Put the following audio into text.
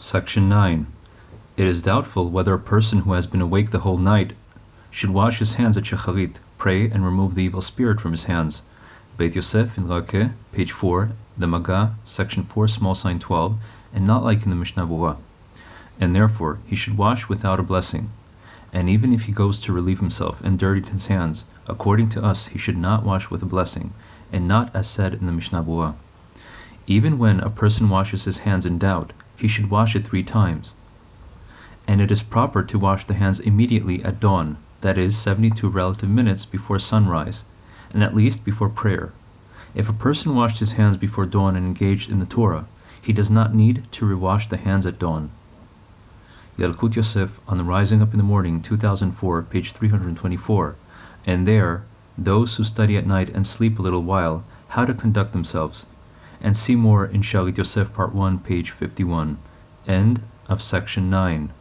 Section 9. It is doubtful whether a person who has been awake the whole night should wash his hands at Shacharit, pray, and remove the evil spirit from his hands. Beit Yosef in Rakeh, page 4, the Maga, section 4, small sign 12, and not like in the Mishnah Berurah. And therefore he should wash without a blessing. And even if he goes to relieve himself and dirtied his hands, according to us he should not wash with a blessing, and not as said in the Mishnah Berurah. Even when a person washes his hands in doubt, he should wash it three times. And it is proper to wash the hands immediately at dawn, that is, 72 relative minutes before sunrise, and at least before prayer. If a person washed his hands before dawn and engaged in the Torah, he does not need to rewash the hands at dawn. Yalkut Yosef on the Rising Up in the Morning, 2004, page 324, and there, those who study at night and sleep a little while, how to conduct themselves, and see more in Shalit Yosef, part 1, page 51. End of section 9.